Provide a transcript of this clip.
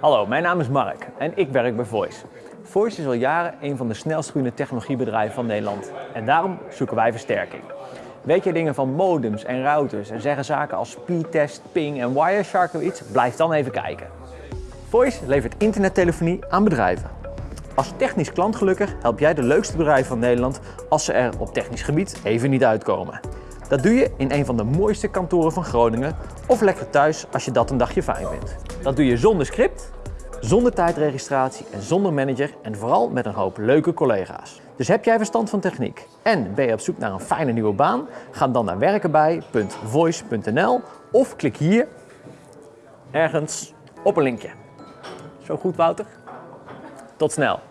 Hallo, mijn naam is Mark en ik werk bij Voice. Voice is al jaren een van de snelst groeiende technologiebedrijven van Nederland en daarom zoeken wij versterking. Weet je dingen van modems en routers en zeggen zaken als speedtest, ping en Wireshark of iets? Blijf dan even kijken. Voice levert internettelefonie aan bedrijven. Als technisch klantgelukkig help jij de leukste bedrijven van Nederland als ze er op technisch gebied even niet uitkomen. Dat doe je in een van de mooiste kantoren van Groningen of lekker thuis als je dat een dagje fijn vindt. Dat doe je zonder script, zonder tijdregistratie en zonder manager en vooral met een hoop leuke collega's. Dus heb jij verstand van techniek en ben je op zoek naar een fijne nieuwe baan? Ga dan naar werkenbij.voice.nl of klik hier ergens op een linkje. Zo goed Wouter? Tot snel!